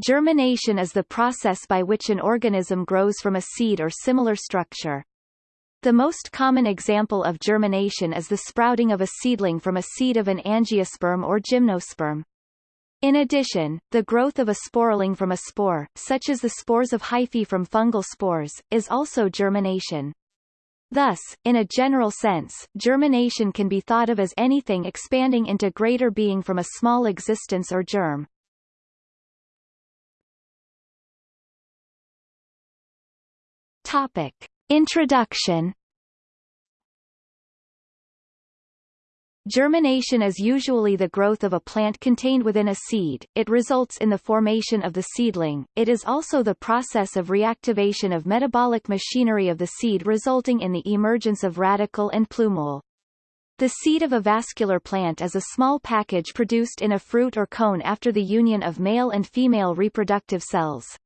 Germination is the process by which an organism grows from a seed or similar structure. The most common example of germination is the sprouting of a seedling from a seed of an angiosperm or gymnosperm. In addition, the growth of a sporeling from a spore, such as the spores of hyphae from fungal spores, is also germination. Thus, in a general sense, germination can be thought of as anything expanding into greater being from a small existence or germ. Topic. Introduction Germination is usually the growth of a plant contained within a seed, it results in the formation of the seedling, it is also the process of reactivation of metabolic machinery of the seed resulting in the emergence of radicle and plumule. The seed of a vascular plant is a small package produced in a fruit or cone after the union of male and female reproductive cells.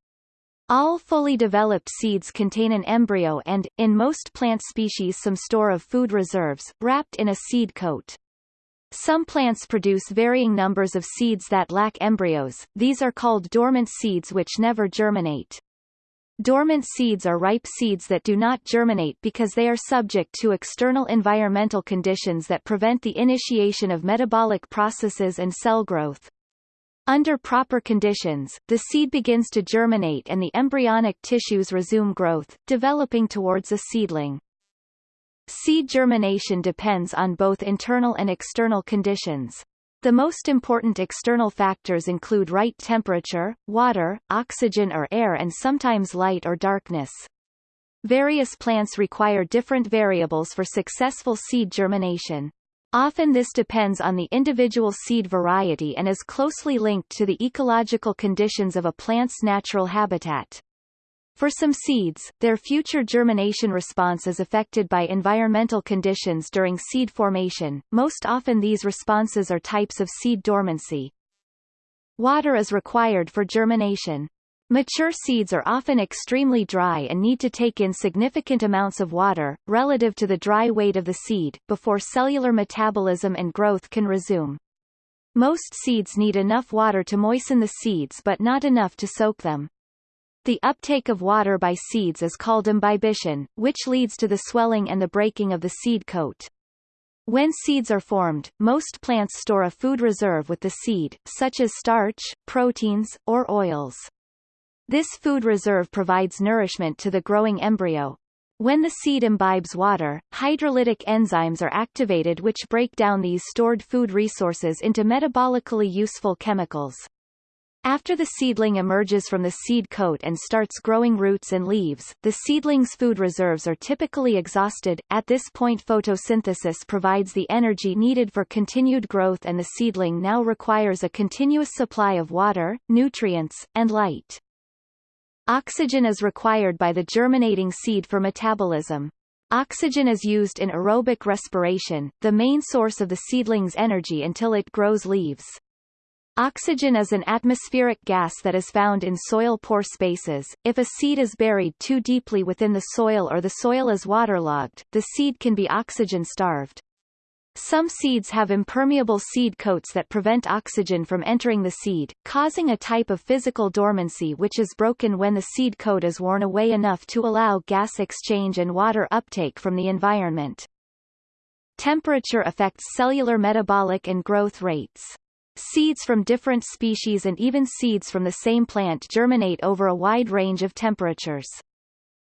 All fully developed seeds contain an embryo and, in most plant species some store of food reserves, wrapped in a seed coat. Some plants produce varying numbers of seeds that lack embryos, these are called dormant seeds which never germinate. Dormant seeds are ripe seeds that do not germinate because they are subject to external environmental conditions that prevent the initiation of metabolic processes and cell growth. Under proper conditions, the seed begins to germinate and the embryonic tissues resume growth, developing towards a seedling. Seed germination depends on both internal and external conditions. The most important external factors include right temperature, water, oxygen or air and sometimes light or darkness. Various plants require different variables for successful seed germination. Often this depends on the individual seed variety and is closely linked to the ecological conditions of a plant's natural habitat. For some seeds, their future germination response is affected by environmental conditions during seed formation, most often these responses are types of seed dormancy. Water is required for germination. Mature seeds are often extremely dry and need to take in significant amounts of water, relative to the dry weight of the seed, before cellular metabolism and growth can resume. Most seeds need enough water to moisten the seeds but not enough to soak them. The uptake of water by seeds is called imbibition, which leads to the swelling and the breaking of the seed coat. When seeds are formed, most plants store a food reserve with the seed, such as starch, proteins, or oils. This food reserve provides nourishment to the growing embryo. When the seed imbibes water, hydrolytic enzymes are activated which break down these stored food resources into metabolically useful chemicals. After the seedling emerges from the seed coat and starts growing roots and leaves, the seedling's food reserves are typically exhausted. At this point photosynthesis provides the energy needed for continued growth and the seedling now requires a continuous supply of water, nutrients, and light. Oxygen is required by the germinating seed for metabolism. Oxygen is used in aerobic respiration, the main source of the seedling's energy until it grows leaves. Oxygen is an atmospheric gas that is found in soil pore spaces. If a seed is buried too deeply within the soil or the soil is waterlogged, the seed can be oxygen-starved. Some seeds have impermeable seed coats that prevent oxygen from entering the seed, causing a type of physical dormancy which is broken when the seed coat is worn away enough to allow gas exchange and water uptake from the environment. Temperature affects cellular metabolic and growth rates. Seeds from different species and even seeds from the same plant germinate over a wide range of temperatures.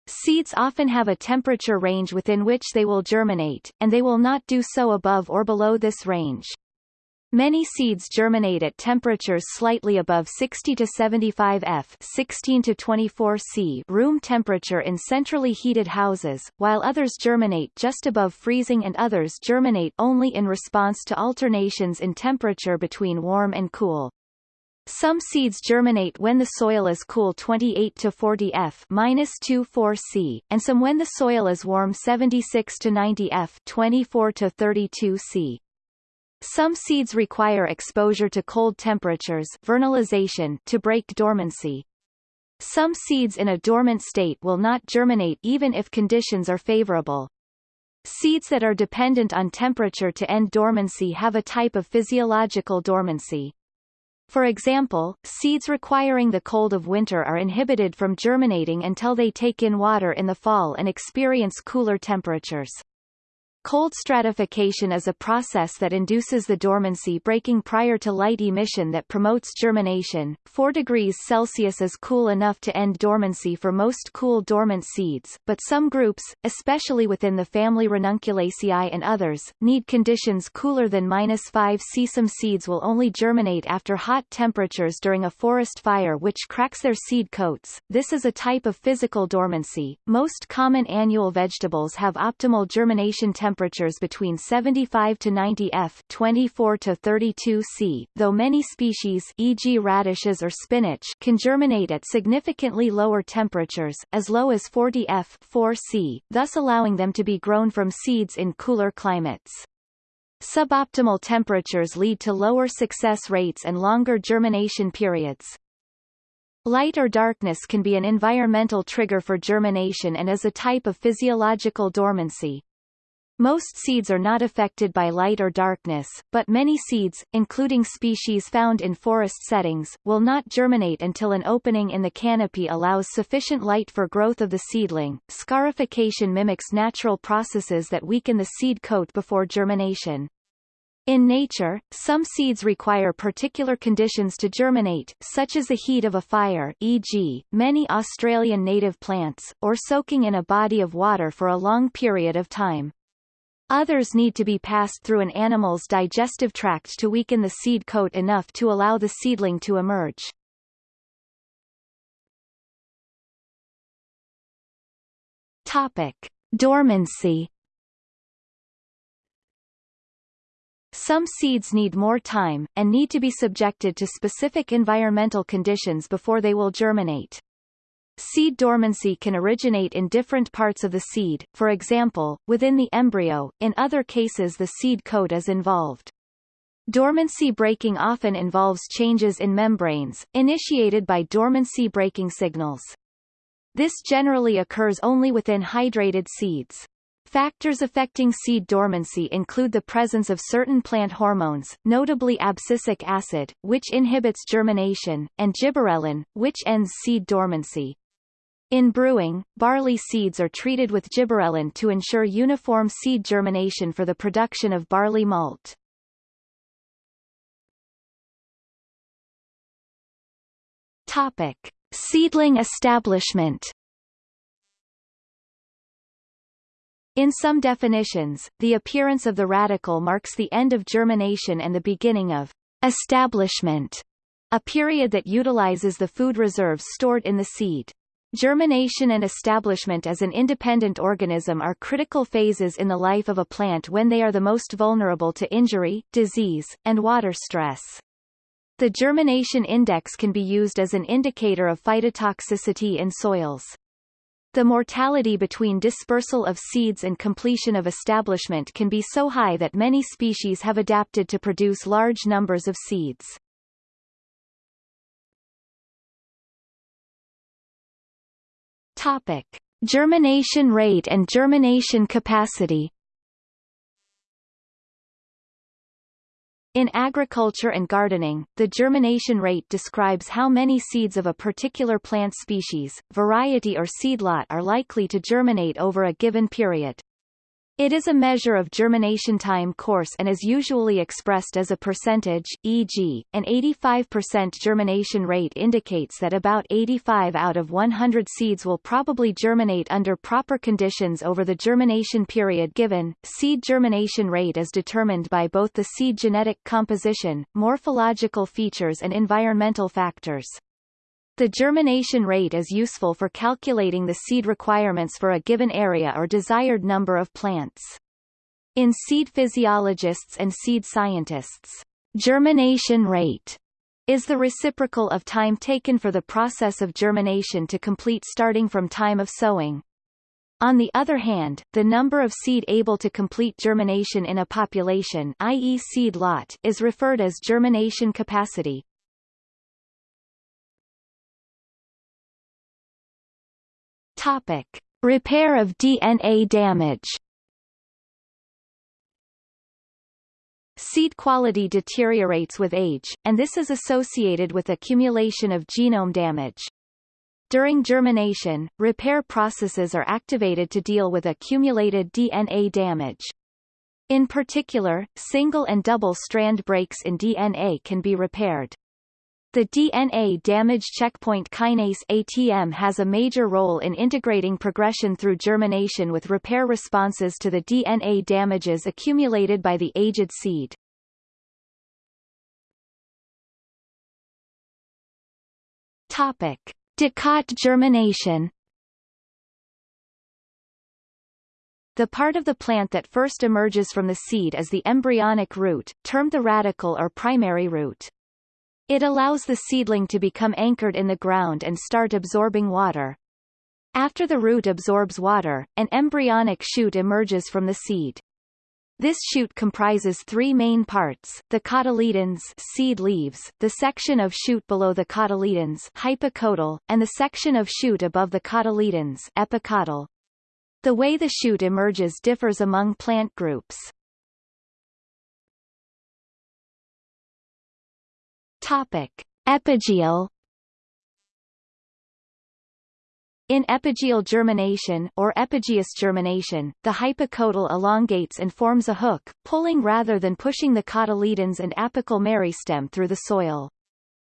Seeds often have a temperature range within which they will germinate, and they will not do so above or below this range. Many seeds germinate at temperatures slightly above 60 to 75 F 16 to 24 C room temperature in centrally heated houses, while others germinate just above freezing and others germinate only in response to alternations in temperature between warm and cool. Some seeds germinate when the soil is cool 28 to 40 F -24 C, and some when the soil is warm 76 to 90 F 24 to 32 C. Some seeds require exposure to cold temperatures vernalization to break dormancy. Some seeds in a dormant state will not germinate even if conditions are favorable. Seeds that are dependent on temperature to end dormancy have a type of physiological dormancy. For example, seeds requiring the cold of winter are inhibited from germinating until they take in water in the fall and experience cooler temperatures. Cold stratification is a process that induces the dormancy breaking prior to light emission that promotes germination. 4 degrees Celsius is cool enough to end dormancy for most cool dormant seeds, but some groups, especially within the family Ranunculaceae and others, need conditions cooler than minus 5 C. Some seeds will only germinate after hot temperatures during a forest fire which cracks their seed coats. This is a type of physical dormancy. Most common annual vegetables have optimal germination temperatures temperatures between 75 to 90 F 24 to 32 C, though many species e.g. radishes or spinach can germinate at significantly lower temperatures, as low as 40 F 4 C, thus allowing them to be grown from seeds in cooler climates. Suboptimal temperatures lead to lower success rates and longer germination periods. Light or darkness can be an environmental trigger for germination and is a type of physiological dormancy. Most seeds are not affected by light or darkness, but many seeds, including species found in forest settings, will not germinate until an opening in the canopy allows sufficient light for growth of the seedling. Scarification mimics natural processes that weaken the seed coat before germination. In nature, some seeds require particular conditions to germinate, such as the heat of a fire e.g., many Australian native plants, or soaking in a body of water for a long period of time. Others need to be passed through an animal's digestive tract to weaken the seed coat enough to allow the seedling to emerge. Topic. Dormancy Some seeds need more time, and need to be subjected to specific environmental conditions before they will germinate. Seed dormancy can originate in different parts of the seed, for example, within the embryo, in other cases the seed coat is involved. Dormancy breaking often involves changes in membranes, initiated by dormancy breaking signals. This generally occurs only within hydrated seeds. Factors affecting seed dormancy include the presence of certain plant hormones, notably abscisic acid, which inhibits germination, and gibberellin, which ends seed dormancy. In brewing, barley seeds are treated with gibberellin to ensure uniform seed germination for the production of barley malt. Topic: Seedling establishment. In some definitions, the appearance of the radicle marks the end of germination and the beginning of establishment, a period that utilizes the food reserves stored in the seed. Germination and establishment as an independent organism are critical phases in the life of a plant when they are the most vulnerable to injury, disease, and water stress. The germination index can be used as an indicator of phytotoxicity in soils. The mortality between dispersal of seeds and completion of establishment can be so high that many species have adapted to produce large numbers of seeds. Topic: Germination rate and germination capacity. In agriculture and gardening, the germination rate describes how many seeds of a particular plant species, variety or seedlot are likely to germinate over a given period. It is a measure of germination time course and is usually expressed as a percentage, e.g., an 85% germination rate indicates that about 85 out of 100 seeds will probably germinate under proper conditions over the germination period given. Seed germination rate is determined by both the seed genetic composition, morphological features and environmental factors. The germination rate is useful for calculating the seed requirements for a given area or desired number of plants. In seed physiologists and seed scientists, germination rate is the reciprocal of time taken for the process of germination to complete starting from time of sowing. On the other hand, the number of seed able to complete germination in a population i.e. seed lot is referred as germination capacity. Topic: Repair of DNA damage. Seed quality deteriorates with age, and this is associated with accumulation of genome damage. During germination, repair processes are activated to deal with accumulated DNA damage. In particular, single and double strand breaks in DNA can be repaired. The DNA damage checkpoint kinase ATM has a major role in integrating progression through germination with repair responses to the DNA damages accumulated by the aged seed. Topic. Dicot germination The part of the plant that first emerges from the seed is the embryonic root, termed the radicle or primary root. It allows the seedling to become anchored in the ground and start absorbing water. After the root absorbs water, an embryonic shoot emerges from the seed. This shoot comprises three main parts, the cotyledons seed leaves, the section of shoot below the cotyledons hypocotyl, and the section of shoot above the cotyledons epicotyl. The way the shoot emerges differs among plant groups. Topic. Epigeal In epigeal germination or epigeous germination, the hypocotyl elongates and forms a hook, pulling rather than pushing the cotyledons and apical meristem through the soil.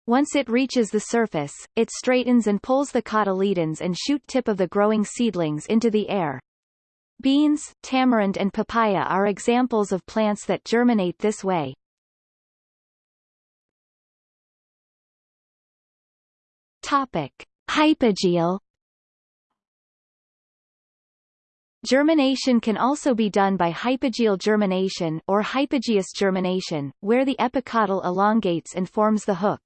Once it reaches the surface, it straightens and pulls the cotyledons and shoot tip of the growing seedlings into the air. Beans, tamarind and papaya are examples of plants that germinate this way. Topic. Hypogeal Germination can also be done by hypogeal germination or hypogeous germination, where the epicotyl elongates and forms the hook.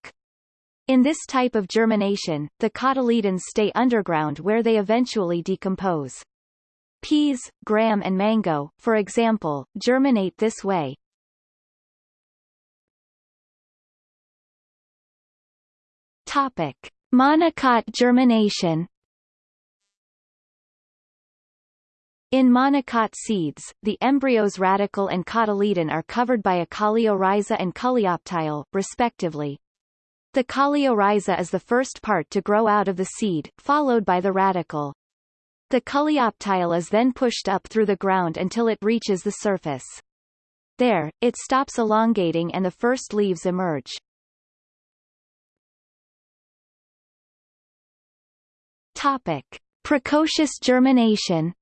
In this type of germination, the cotyledons stay underground where they eventually decompose. Peas, gram and mango, for example, germinate this way. Topic. Monocot germination In monocot seeds, the embryo's radicle and cotyledon are covered by a coleorhiza and coleoptile, respectively. The coleorhiza is the first part to grow out of the seed, followed by the radicle. The coleoptile is then pushed up through the ground until it reaches the surface. There, it stops elongating and the first leaves emerge. Topic. Precocious germination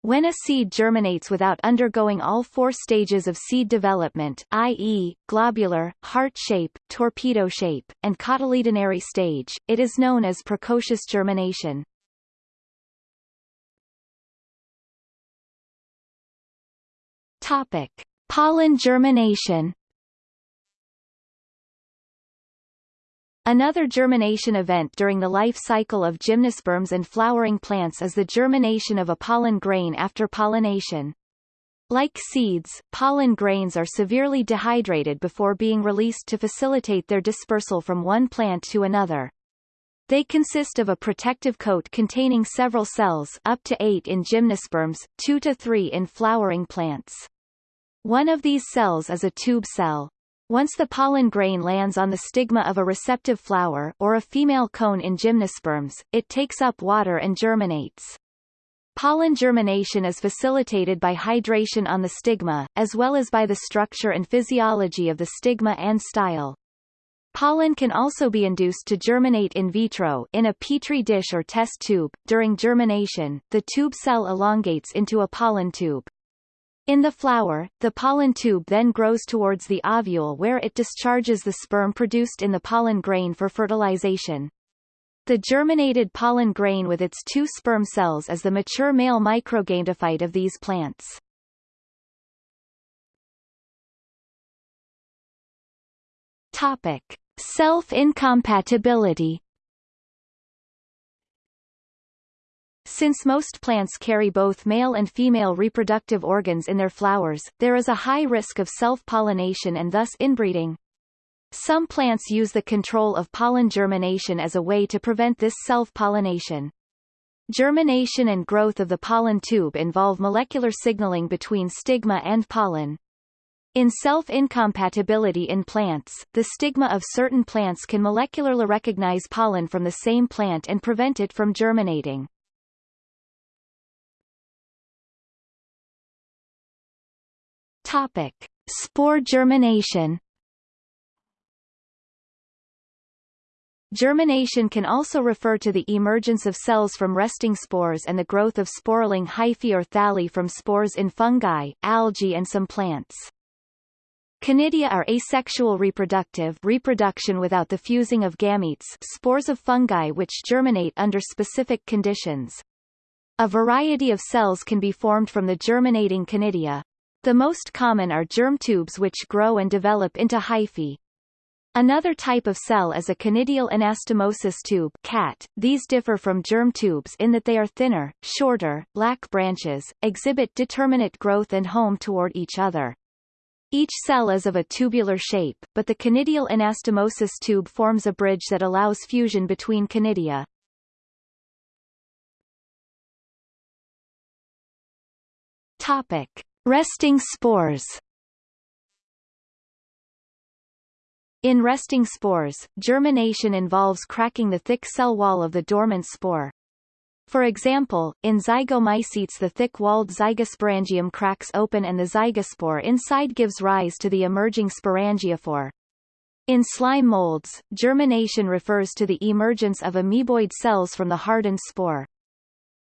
When a seed germinates without undergoing all four stages of seed development i.e., globular, heart shape, torpedo shape, and cotyledonary stage, it is known as precocious germination. Topic. Pollen germination Another germination event during the life cycle of gymnosperms and flowering plants is the germination of a pollen grain after pollination. Like seeds, pollen grains are severely dehydrated before being released to facilitate their dispersal from one plant to another. They consist of a protective coat containing several cells up to eight in gymnosperms, two to three in flowering plants. One of these cells is a tube cell. Once the pollen grain lands on the stigma of a receptive flower or a female cone in gymnosperms, it takes up water and germinates. Pollen germination is facilitated by hydration on the stigma, as well as by the structure and physiology of the stigma and style. Pollen can also be induced to germinate in vitro in a petri dish or test tube. During germination, the tube cell elongates into a pollen tube. In the flower, the pollen tube then grows towards the ovule where it discharges the sperm produced in the pollen grain for fertilization. The germinated pollen grain with its two sperm cells is the mature male microgametophyte of these plants. Topic. Self-incompatibility Since most plants carry both male and female reproductive organs in their flowers, there is a high risk of self-pollination and thus inbreeding. Some plants use the control of pollen germination as a way to prevent this self-pollination. Germination and growth of the pollen tube involve molecular signaling between stigma and pollen. In self-incompatibility in plants, the stigma of certain plants can molecularly recognize pollen from the same plant and prevent it from germinating. Topic: Spore germination. Germination can also refer to the emergence of cells from resting spores and the growth of sporeling hyphae or thalli from spores in fungi, algae and some plants. Conidia are asexual reproductive reproduction without the fusing of gametes spores of fungi which germinate under specific conditions. A variety of cells can be formed from the germinating conidia. The most common are germ tubes which grow and develop into hyphae. Another type of cell is a conidial anastomosis tube CAT. These differ from germ tubes in that they are thinner, shorter, lack branches, exhibit determinate growth and home toward each other. Each cell is of a tubular shape, but the conidial anastomosis tube forms a bridge that allows fusion between conidia. Topic. Resting spores In resting spores, germination involves cracking the thick cell wall of the dormant spore. For example, in zygomycetes the thick-walled zygosporangium cracks open and the zygospore inside gives rise to the emerging sporangiophore. In slime molds, germination refers to the emergence of amoeboid cells from the hardened spore.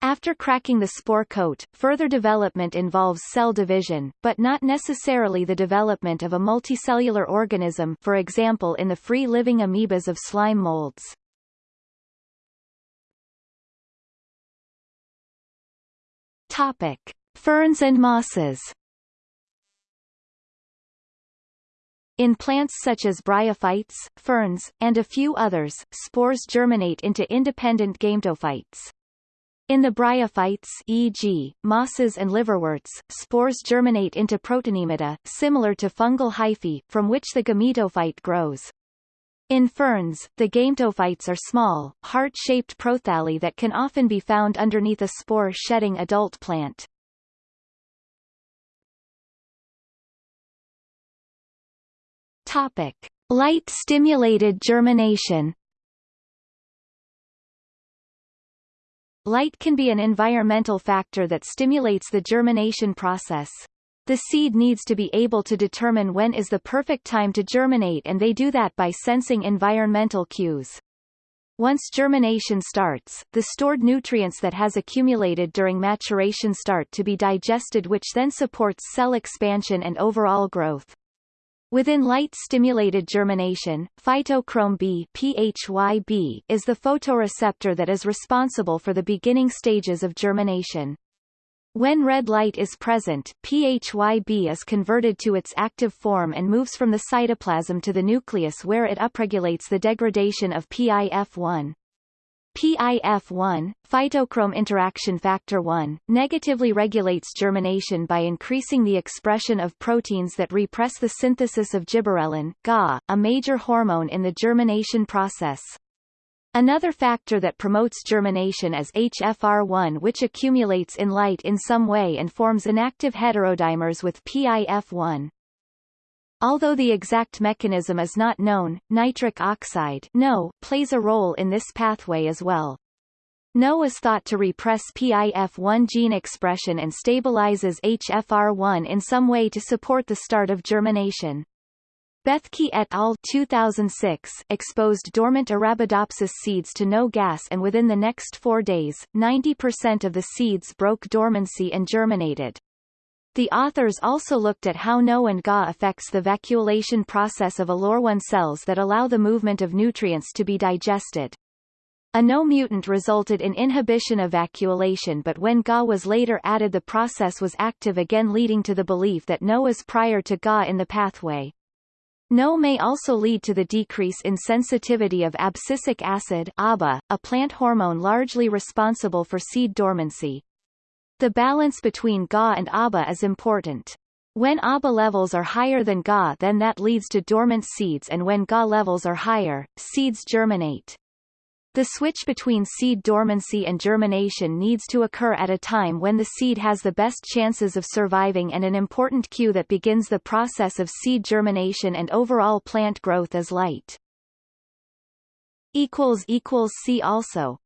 After cracking the spore coat, further development involves cell division, but not necessarily the development of a multicellular organism for example in the free-living amoebas of slime molds. Topic. Ferns and mosses In plants such as bryophytes, ferns, and a few others, spores germinate into independent gametophytes. In the bryophytes e.g., mosses and liverworts, spores germinate into protonemata, similar to fungal hyphae, from which the gametophyte grows. In ferns, the gametophytes are small, heart-shaped prothalli that can often be found underneath a spore-shedding adult plant. Topic. Light-stimulated germination Light can be an environmental factor that stimulates the germination process. The seed needs to be able to determine when is the perfect time to germinate and they do that by sensing environmental cues. Once germination starts, the stored nutrients that has accumulated during maturation start to be digested which then supports cell expansion and overall growth. Within light-stimulated germination, phytochrome B PHYB is the photoreceptor that is responsible for the beginning stages of germination. When red light is present, PHYB is converted to its active form and moves from the cytoplasm to the nucleus where it upregulates the degradation of PIF1. PIF1, phytochrome interaction factor 1, negatively regulates germination by increasing the expression of proteins that repress the synthesis of gibberellin GA, a major hormone in the germination process. Another factor that promotes germination is HFR1 which accumulates in light in some way and forms inactive heterodimers with PIF1. Although the exact mechanism is not known, nitric oxide NO, plays a role in this pathway as well. NO is thought to repress PIF1 gene expression and stabilizes HFR1 in some way to support the start of germination. Bethke et al. 2006 exposed dormant Arabidopsis seeds to no gas and within the next four days, 90% of the seeds broke dormancy and germinated. The authors also looked at how NO and GA affects the vacuolation process of aleurone cells that allow the movement of nutrients to be digested. A NO mutant resulted in inhibition of vacuolation but when GA was later added the process was active again leading to the belief that NO is prior to GA in the pathway. NO may also lead to the decrease in sensitivity of abscisic acid ABA, a plant hormone largely responsible for seed dormancy. The balance between Ga and ABA is important. When ABA levels are higher than Ga then that leads to dormant seeds and when Ga levels are higher, seeds germinate. The switch between seed dormancy and germination needs to occur at a time when the seed has the best chances of surviving and an important cue that begins the process of seed germination and overall plant growth is light. See also